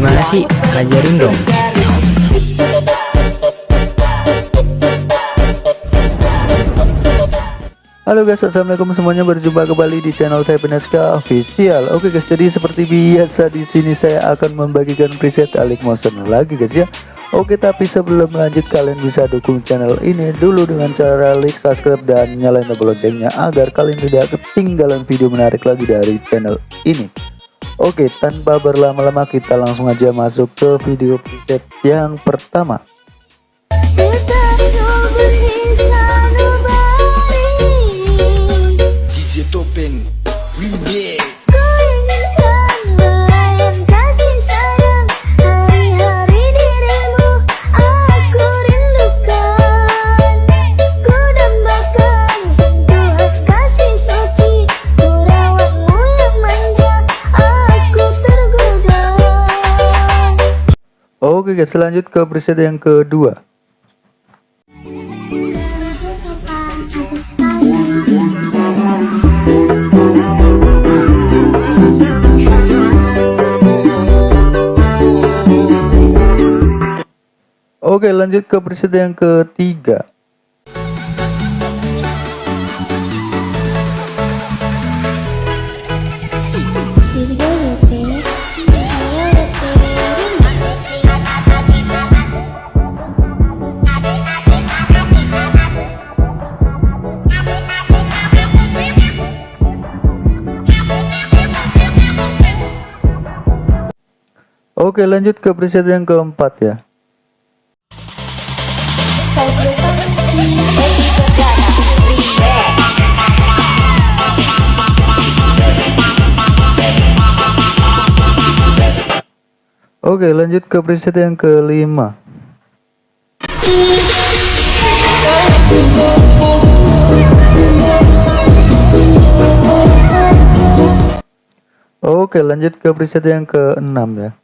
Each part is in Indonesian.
Gimana sih? Ajarin dong. Halo guys, assalamualaikum semuanya berjumpa kembali di channel saya Peneska Official. Oke guys, jadi seperti biasa di sini saya akan membagikan preset Alik Motion lagi guys ya. Oke, tapi sebelum lanjut kalian bisa dukung channel ini dulu dengan cara like, subscribe dan nyalain tombol loncengnya agar kalian tidak ketinggalan video menarik lagi dari channel ini. Oke, tanpa berlama-lama kita langsung aja masuk ke video preset yang pertama. DJ Topeng Remix Oke guys, lanjut ke preset yang kedua. Oke lanjut ke preset yang ketiga Oke lanjut ke preset yang keempat ya. Oke lanjut ke preset yang kelima. Oke lanjut ke preset yang keenam ya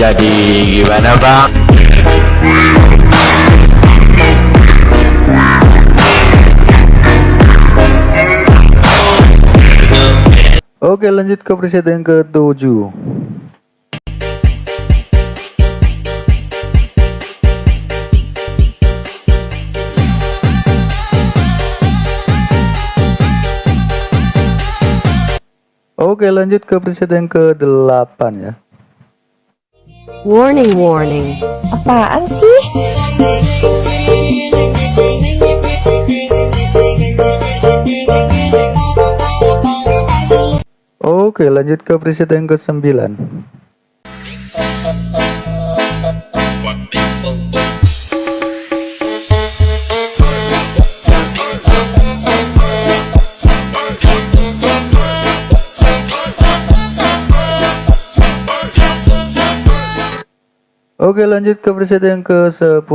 Jadi gimana bang? Oke lanjut ke preset yang ketujuh Oke lanjut ke preset yang ke-8 ya Warning, warning. Apaan sih? Oke lanjut ke preset yang ke-9 Oke lanjut ke preset yang ke-10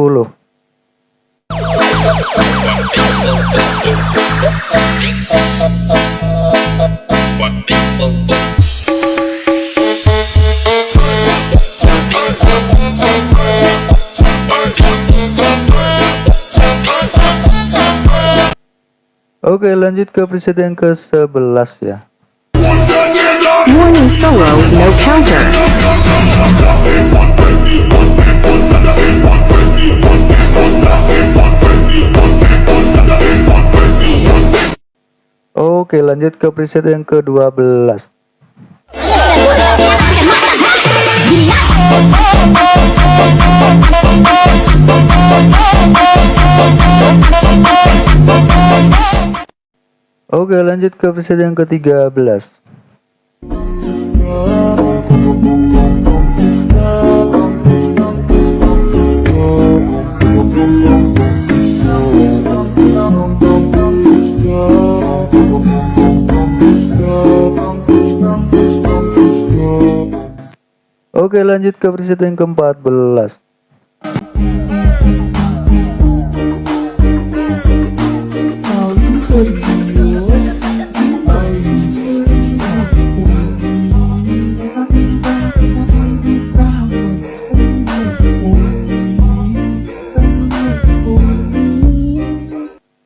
Oke lanjut ke preset yang ke-11 ya Warning solo, no counter. Oke lanjut ke preset yang ke-12 Oke lanjut ke preset yang ke-13 Oke lanjut ke preset yang ke-14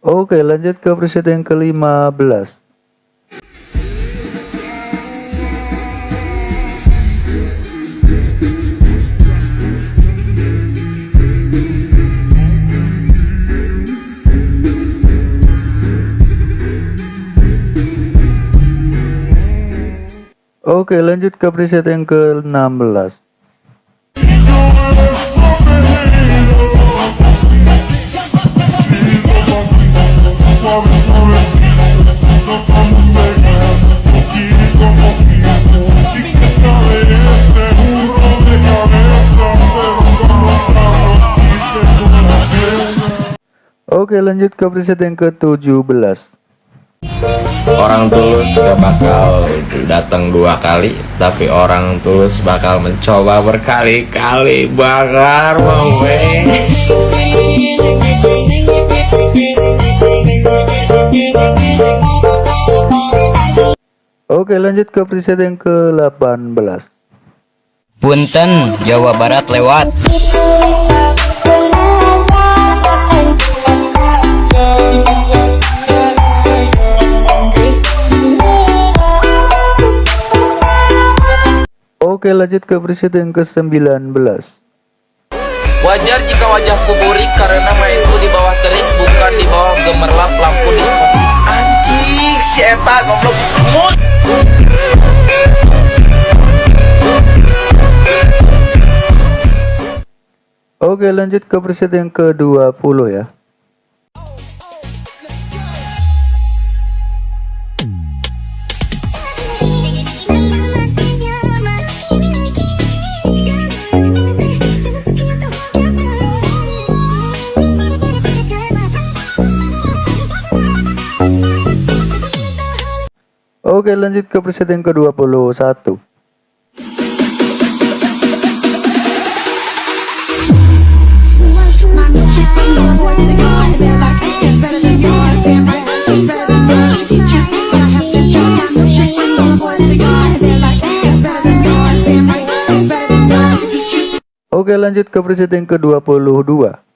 Oke lanjut ke preset yang ke-15 Oke lanjut ke preset yang ke-16 Oke lanjut ke preset yang ke-17 Orang tulus gak bakal datang dua kali Tapi orang tulus bakal mencoba berkali-kali. Bakar mawe Oke lanjut ke preset yang ke-18 Punten, Jawa Barat lewat. Oke lanjut ke preset yang ke-19 Wajar jika wajahku burik karena mainku di bawah terik bukan di bawah gemerlap lampu diskotik. Anjing si eta goblok. Mus. Oke lanjut ke preset yang ke-20 ya Oke lanjut ke preset yang ke-21 Oke lanjut ke preset yang ke-22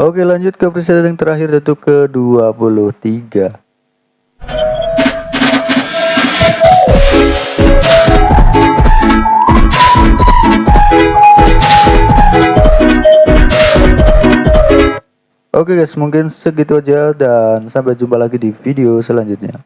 Oke lanjut ke preset yang terakhir yaitu ke 23 Oke guys mungkin segitu aja dan sampai jumpa lagi di video selanjutnya